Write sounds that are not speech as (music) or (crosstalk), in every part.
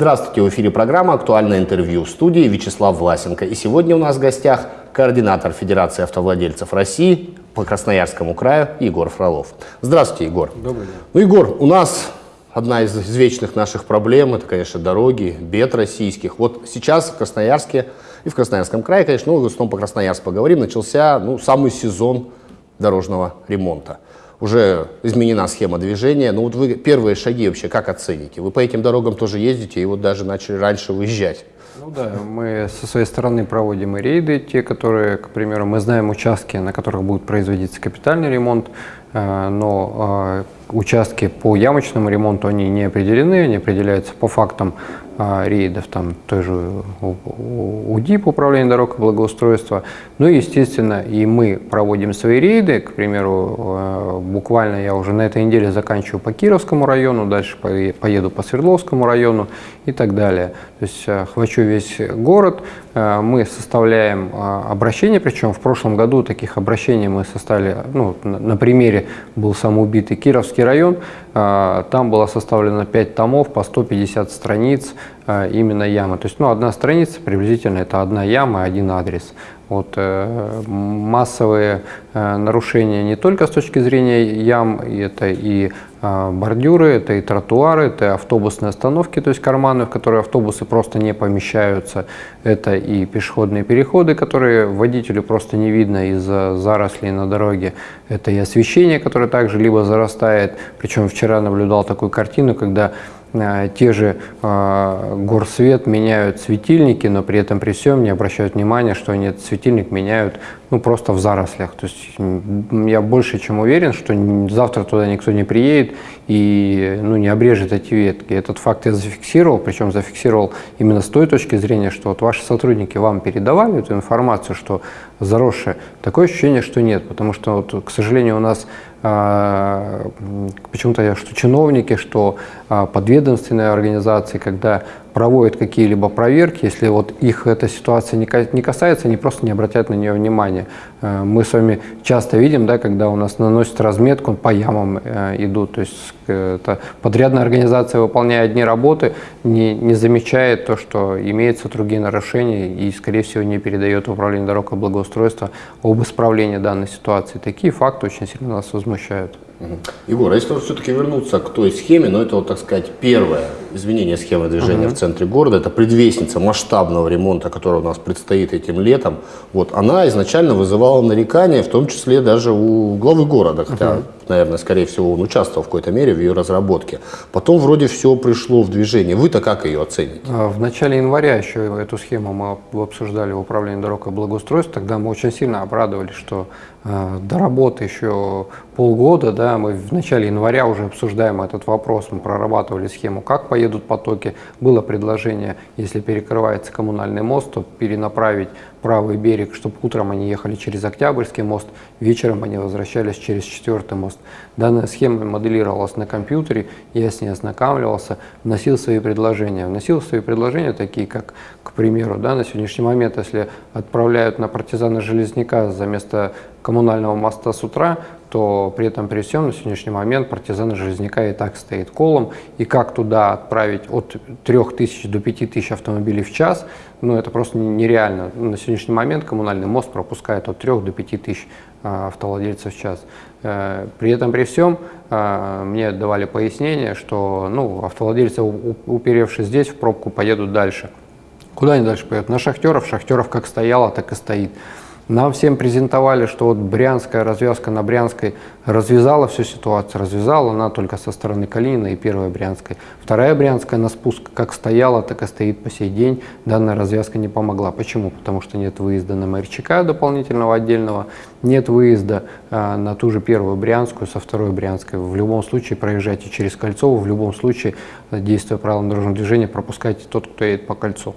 Здравствуйте, в эфире программа «Актуальное интервью» в студии Вячеслав Власенко. И сегодня у нас в гостях координатор Федерации автовладельцев России по Красноярскому краю Егор Фролов. Здравствуйте, Егор. Добрый день. Ну, Егор, у нас одна из извечных наших проблем – это, конечно, дороги, бед российских. Вот сейчас в Красноярске и в Красноярском крае, конечно, ну, в основном по Красноярску поговорим, начался ну, самый сезон дорожного ремонта уже изменена схема движения. Ну вот вы первые шаги вообще как оцените? Вы по этим дорогам тоже ездите и вот даже начали раньше выезжать. Ну да, мы со своей стороны проводим и рейды, те, которые, к примеру, мы знаем участки, на которых будет производиться капитальный ремонт, э, но э, участки по ямочному ремонту они не определены, они определяются по фактам а, рейдов, там той же УДИП, Управление дорог и благоустройства. Ну и, естественно, и мы проводим свои рейды. К примеру, а, буквально я уже на этой неделе заканчиваю по Кировскому району, дальше поеду по Свердловскому району и так далее. То есть а, хвачу весь город. Мы составляем обращения, причем в прошлом году таких обращений мы составили, ну, на примере был самоубитый Кировский район, там было составлено 5 томов по 150 страниц, а, именно ямы. То есть ну, одна страница приблизительно это одна яма, один адрес. Вот, э, массовые э, нарушения не только с точки зрения ям, это и бордюры, это и тротуары, это автобусные остановки, то есть карманы, в которые автобусы просто не помещаются, это и пешеходные переходы, которые водителю просто не видно из-за зарослей на дороге, это и освещение, которое также либо зарастает, причем вчера наблюдал такую картину, когда те же э, горсвет меняют светильники, но при этом при всем не обращают внимания, что они этот светильник меняют ну, просто в зарослях. То есть я больше чем уверен, что завтра туда никто не приедет и ну, не обрежет эти ветки. Этот факт я зафиксировал, причем зафиксировал именно с той точки зрения, что вот ваши сотрудники вам передавали эту информацию, что заросшее. Такое ощущение, что нет, потому что, вот, к сожалению, у нас почему-то что чиновники, что а, подведомственные организации, когда проводят какие-либо проверки, если вот их эта ситуация не касается, они просто не обратят на нее внимания. Э, мы с вами часто видим, да, когда у нас наносят разметку, по ямам э, идут, то есть э, это подрядная организация, выполняя одни работы, не, не замечает то, что имеются другие нарушения и, скорее всего, не передает в управление дорог и благоустройства об исправлении данной ситуации. Такие факты очень сильно нас возмущают. Егор, а если все-таки вернуться к той схеме, но ну, это, вот, так сказать, первое изменение схемы движения угу. в центре города, это предвестница масштабного ремонта, который у нас предстоит этим летом, вот, она изначально вызывала нарекания, в том числе даже у главы города, хотя, угу. наверное, скорее всего, он участвовал в какой-то мере в ее разработке. Потом вроде все пришло в движение. Вы-то как ее оцените? А, в начале января еще эту схему мы обсуждали в управлении дорог и благоустройства, тогда мы очень сильно обрадовались, что э, до работы еще полгода, да, мы в начале января уже обсуждаем этот вопрос, мы прорабатывали схему, как поедут потоки. Было предложение, если перекрывается коммунальный мост, то перенаправить правый берег, чтобы утром они ехали через Октябрьский мост, вечером они возвращались через Четвертый мост. Данная схема моделировалась на компьютере, я с ней ознакомливался, вносил свои предложения. Вносил свои предложения, такие как, к примеру, да, на сегодняшний момент, если отправляют на партизана Железняка за место коммунального моста с утра, то при этом при всем на сегодняшний момент партизан Железняка и так стоит колом. И как туда отправить от 3000 до 5000 автомобилей в час, ну это просто нереально. На сегодняшний момент коммунальный мост пропускает от 3 до 5000 а, автовладельцев в час. Э, при этом при всем а, мне давали пояснение, что ну, автовладельцы, уперевшись здесь в пробку, поедут дальше. Куда они дальше поедут? На шахтеров. Шахтеров как стояло, так и стоит. Нам всем презентовали, что вот брянская развязка на Брянской развязала всю ситуацию. Развязала она только со стороны Калинина и первая Брянская. Вторая Брянская на спуск как стояла, так и стоит по сей день. Данная развязка не помогла. Почему? Потому что нет выезда на МРЧК дополнительного отдельного, нет выезда а, на ту же первую Брянскую со второй Брянской. В любом случае проезжайте через Кольцово, в любом случае, действуя правилам дорожного движения, пропускайте тот, кто едет по кольцу.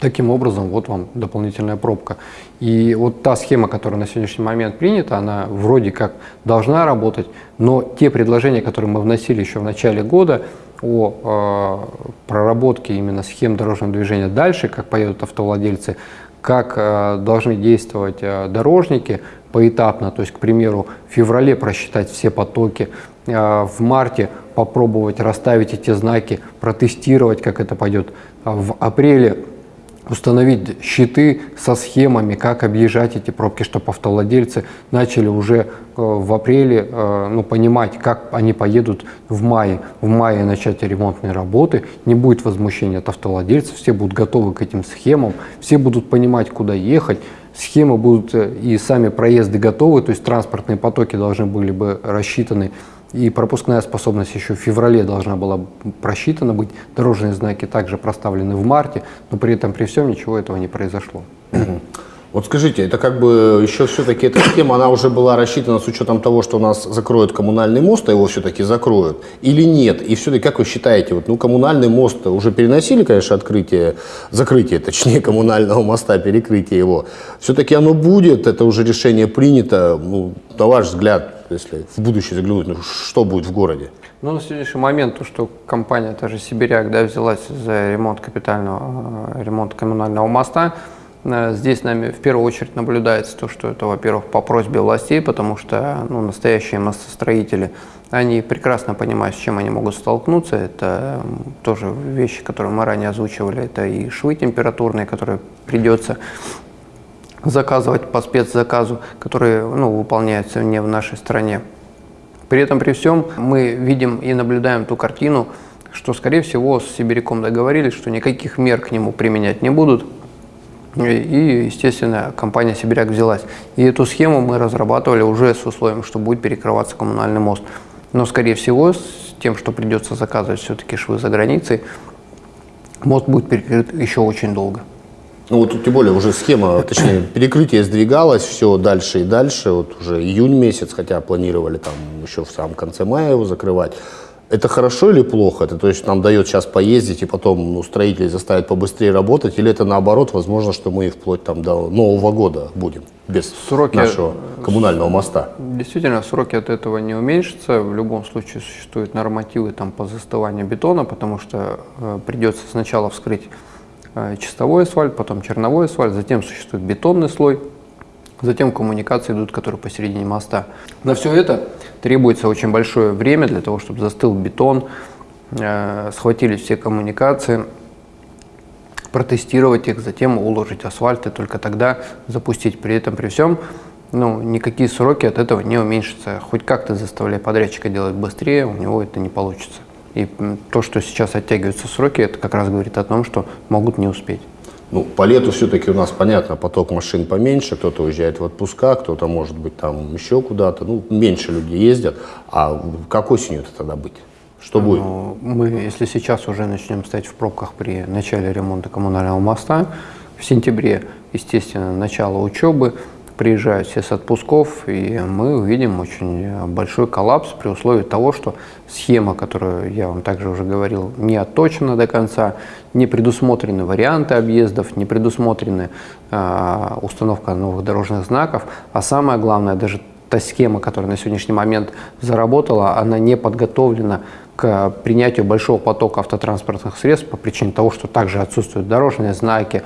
Таким образом, вот вам дополнительная пробка. И вот та схема, которая на сегодняшний момент принята, она вроде как должна работать, но те предложения, которые мы вносили еще в начале года о э, проработке именно схем дорожного движения дальше, как поедут автовладельцы, как э, должны действовать э, дорожники, поэтапно, то есть, к примеру, в феврале просчитать все потоки, а, в марте попробовать расставить эти знаки, протестировать, как это пойдет, в апреле установить щиты со схемами, как объезжать эти пробки, чтобы автовладельцы начали уже э, в апреле э, ну, понимать, как они поедут в мае. В мае начать ремонтные работы, не будет возмущения от автовладельцев, все будут готовы к этим схемам, все будут понимать, куда ехать, схемы будут э, и сами проезды готовы, то есть транспортные потоки должны были бы рассчитаны и пропускная способность еще в феврале должна была просчитана быть. Дорожные знаки также проставлены в марте, но при этом при всем ничего этого не произошло. Вот скажите, это как бы еще все-таки эта схема, она уже была рассчитана с учетом того, что у нас закроют коммунальный мост, а его все-таки закроют, или нет? И все-таки как вы считаете, вот, ну коммунальный мост уже переносили, конечно, открытие, закрытие, точнее, коммунального моста, перекрытие его. Все-таки оно будет, это уже решение принято, ну, на ваш взгляд, если в будущее заглянуть, ну, что будет в городе? Ну, на сегодняшний момент то, что компания, та же Сибиряк, да, взялась за ремонт капитального, э, ремонт коммунального моста, э, Здесь нами в первую очередь наблюдается то, что это, во-первых, по просьбе властей, потому что ну, настоящие мостостроители, они прекрасно понимают, с чем они могут столкнуться. Это тоже вещи, которые мы ранее озвучивали. Это и швы температурные, которые придется заказывать по спецзаказу, которые ну, выполняются не в нашей стране. При этом при всем мы видим и наблюдаем ту картину, что, скорее всего, с Сибиряком договорились, что никаких мер к нему применять не будут. И, естественно, компания «Сибиряк» взялась. И эту схему мы разрабатывали уже с условием, что будет перекрываться коммунальный мост. Но, скорее всего, с тем, что придется заказывать все-таки швы за границей, мост будет перекрыт еще очень долго. Ну вот тем более уже схема, точнее перекрытие сдвигалось все дальше и дальше. Вот уже июнь месяц, хотя планировали там еще в самом конце мая его закрывать. Это хорошо или плохо? Это то есть нам дает сейчас поездить и потом ну, строители заставят побыстрее работать? Или это наоборот, возможно, что мы вплоть там до Нового года будем без сроки, нашего коммунального моста? Действительно, сроки от этого не уменьшатся. В любом случае существуют нормативы там, по застыванию бетона, потому что э, придется сначала вскрыть Э, чистовой асфальт, потом черновой асфальт, затем существует бетонный слой, затем коммуникации идут, которые посередине моста. На все это требуется очень большое время для того, чтобы застыл бетон, э, схватились все коммуникации, протестировать их, затем уложить асфальт и только тогда запустить. При этом, при всем, ну, никакие сроки от этого не уменьшатся. Хоть как-то заставляя подрядчика делать быстрее, у него это не получится. И то, что сейчас оттягиваются сроки, это как раз говорит о том, что могут не успеть. Ну, по лету все-таки у нас, понятно, поток машин поменьше, кто-то уезжает в отпуска, кто-то, может быть, там еще куда-то, ну, меньше людей ездят. А как осенью это тогда быть? Что будет? Ну, мы, если сейчас уже начнем стоять в пробках при начале ремонта коммунального моста, в сентябре, естественно, начало учебы, приезжают все с отпусков, и мы увидим очень большой коллапс при условии того, что схема, которую я вам также уже говорил, не отточена до конца, не предусмотрены варианты объездов, не предусмотрены э, установка новых дорожных знаков, а самое главное, даже та схема, которая на сегодняшний момент заработала, она не подготовлена к принятию большого потока автотранспортных средств по причине того, что также отсутствуют дорожные знаки,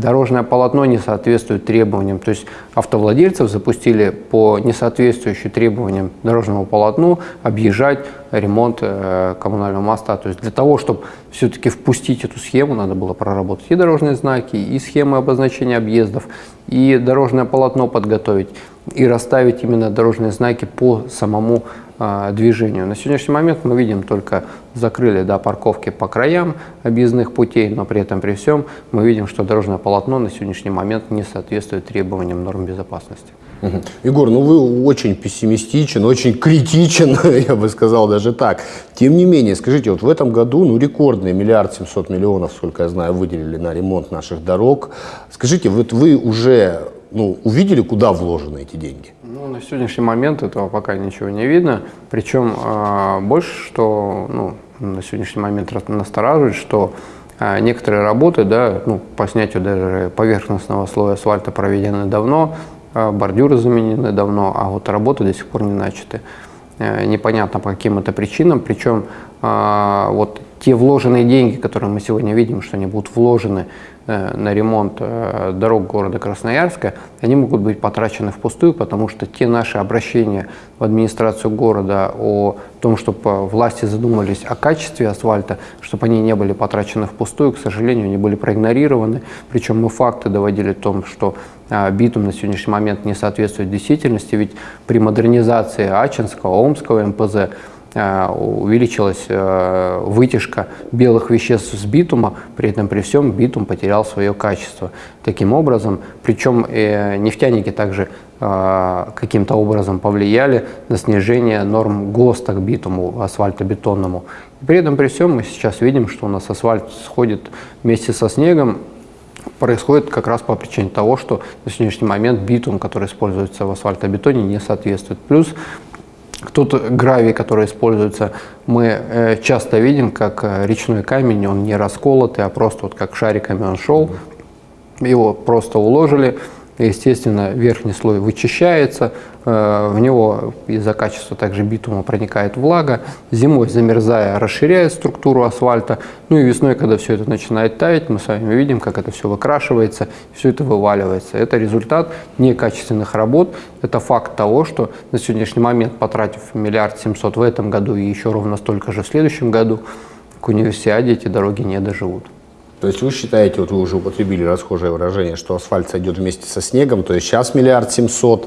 дорожное полотно не соответствует требованиям. То есть автовладельцев запустили по несоответствующим требованиям дорожному полотну объезжать ремонт э, коммунального моста. То есть для того, чтобы все-таки впустить эту схему, надо было проработать и дорожные знаки, и схемы обозначения объездов, и дорожное полотно подготовить, и расставить именно дорожные знаки по самому движению. На сегодняшний момент мы видим только закрыли да, парковки по краям объездных путей, но при этом при всем мы видим, что дорожное полотно на сегодняшний момент не соответствует требованиям норм безопасности. Угу. Егор, ну вы очень пессимистичен, очень критичен, (laughs) я бы сказал даже так. Тем не менее, скажите, вот в этом году ну, рекордный миллиард семьсот миллионов, сколько я знаю, выделили на ремонт наших дорог. Скажите, вот вы уже ну, увидели, куда вложены эти деньги? Ну, на сегодняшний момент этого пока ничего не видно. Причем э, больше, что ну, на сегодняшний момент настораживает, что э, некоторые работы, да, ну, по снятию даже поверхностного слоя асфальта проведены давно, э, бордюры заменены давно, а вот работы до сих пор не начаты. Э, непонятно по каким это причинам, причем вот те вложенные деньги, которые мы сегодня видим, что они будут вложены Э, на ремонт э, дорог города Красноярска, они могут быть потрачены впустую, потому что те наши обращения в администрацию города о том, чтобы власти задумались о качестве асфальта, чтобы они не были потрачены впустую, к сожалению, они были проигнорированы. Причем мы факты доводили о том, что э, битум на сегодняшний момент не соответствует действительности, ведь при модернизации Ачинского, Омского МПЗ Э, увеличилась э, вытяжка белых веществ с битума, при этом при всем битум потерял свое качество. Таким образом, причем э, нефтяники также каким-то образом повлияли на снижение норм ГОСТа к битуму, асфальтобетонному. При этом при всем мы сейчас видим, что у нас асфальт сходит вместе со снегом, происходит как раз по причине того, что на сегодняшний момент битум, который используется в асфальтобетоне, не соответствует. Плюс тот гравий, который используется, мы э, часто видим, как э, речной камень, он не расколотый, а просто вот как шариками он шел. Его просто уложили, Естественно, верхний слой вычищается, э, в него из-за качества также битума проникает влага, зимой замерзая расширяет структуру асфальта, ну и весной, когда все это начинает таять, мы с вами видим, как это все выкрашивается, все это вываливается. Это результат некачественных работ, это факт того, что на сегодняшний момент, потратив миллиард семьсот в этом году и еще ровно столько же в следующем году, к универсиаде эти дороги не доживут. То есть вы считаете, вот вы уже употребили расхожее выражение, что асфальт сойдет вместе со снегом, то есть сейчас миллиард семьсот,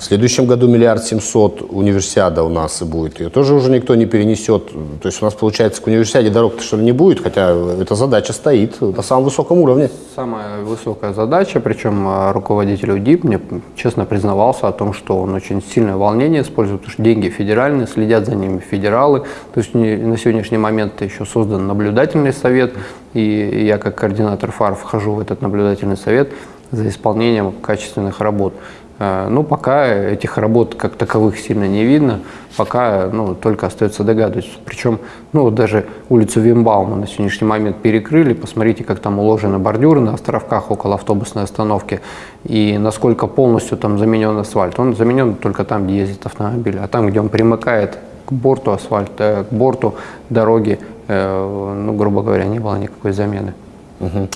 в следующем году миллиард семьсот, универсиада у нас и будет. Ее тоже уже никто не перенесет. То есть у нас, получается, к универсиаде дорог-то что ли не будет, хотя эта задача стоит на самом высоком уровне. Самая высокая задача, причем а, руководитель УДИП мне честно признавался о том, что он очень сильное волнение использует, потому что деньги федеральные, следят за ними федералы. То есть на сегодняшний момент еще создан наблюдательный совет, и я как координатор ФАР вхожу в этот наблюдательный совет за исполнением качественных работ. Э, ну, пока этих работ как таковых сильно не видно, пока ну, только остается догадываться. Причем ну, даже улицу Вимбаума на сегодняшний момент перекрыли. Посмотрите, как там уложены бордюры на островках около автобусной остановки и насколько полностью там заменен асфальт. Он заменен только там, где ездит автомобиль, а там, где он примыкает к борту асфальта, к борту дороги, э, ну, грубо говоря, не было никакой замены. Угу.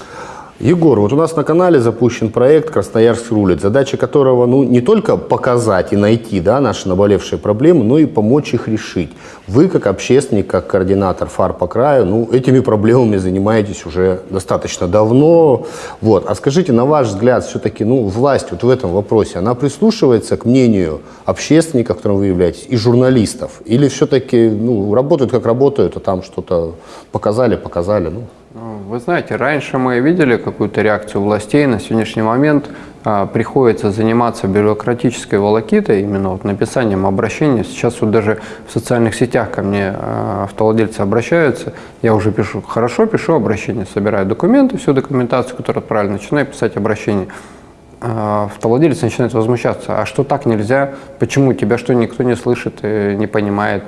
Егор, вот у нас на канале запущен проект «Красноярск рулит», задача которого ну, не только показать и найти да, наши наболевшие проблемы, но и помочь их решить. Вы, как общественник, как координатор ФАР по краю, ну, этими проблемами занимаетесь уже достаточно давно. Вот. А скажите, на ваш взгляд, все-таки ну, власть вот в этом вопросе, она прислушивается к мнению общественников, которым вы являетесь, и журналистов? Или все-таки ну, работают как работают, а там что-то показали, показали? Ну? Вы знаете, раньше мы видели какую-то реакцию властей, на сегодняшний момент а, приходится заниматься бюрократической волокитой, именно вот написанием обращений. Сейчас вот даже в социальных сетях ко мне а, автовладельцы обращаются, я уже пишу, хорошо, пишу обращение, собираю документы, всю документацию, которую отправили, начинаю писать обращение. А, автовладелец начинает возмущаться, а что так нельзя, почему, тебя что никто не слышит, не понимает.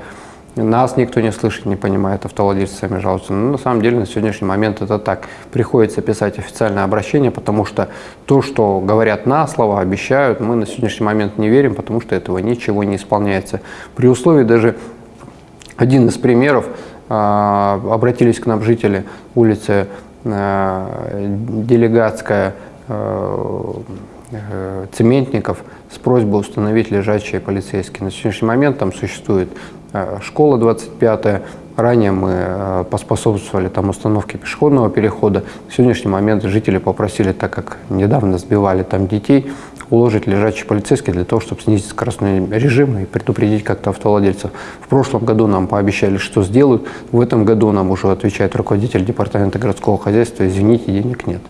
Нас никто не слышит, не понимает, автовладельцы сами жалуются. Но на самом деле на сегодняшний момент это так. Приходится писать официальное обращение, потому что то, что говорят на слово, обещают, мы на сегодняшний момент не верим, потому что этого ничего не исполняется. При условии даже один из примеров, а, обратились к нам жители улицы а, Делегатская, а, Цементников с просьбой установить лежачие полицейские. На сегодняшний момент там существует Э, школа 25 Ранее мы э, поспособствовали там установке пешеходного перехода. В сегодняшний момент жители попросили, так как недавно сбивали там детей, уложить лежачий полицейский для того, чтобы снизить скоростной режим и предупредить как-то автовладельцев. В прошлом году нам пообещали, что сделают. В этом году нам уже отвечает руководитель департамента городского хозяйства, извините, денег нет.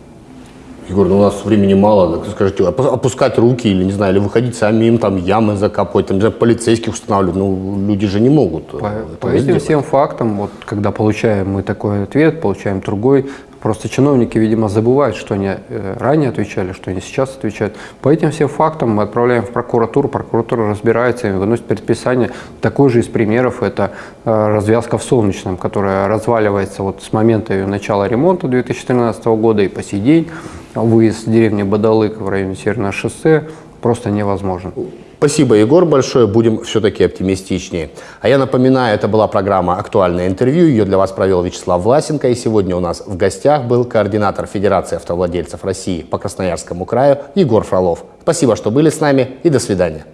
Егор, ну у нас времени мало, скажите, опускать руки или, не знаю, или выходить самим, там, ямы закапывать, там, не знаю, полицейских устанавливать, ну, люди же не могут По, по этим сделать. всем фактам, вот, когда получаем мы такой ответ, получаем другой, Просто чиновники, видимо, забывают, что они э, ранее отвечали, что они сейчас отвечают. По этим всем фактам мы отправляем в прокуратуру, прокуратура разбирается и выносит предписание. Такой же из примеров – это э, развязка в Солнечном, которая разваливается вот с момента ее начала ремонта 2013 года и по сей день. Выезд с деревни Бадалык в районе Северного шоссе просто невозможен. Спасибо, Егор, большое. Будем все-таки оптимистичнее. А я напоминаю, это была программа «Актуальное интервью». Ее для вас провел Вячеслав Власенко. И сегодня у нас в гостях был координатор Федерации автовладельцев России по Красноярскому краю Егор Фролов. Спасибо, что были с нами и до свидания.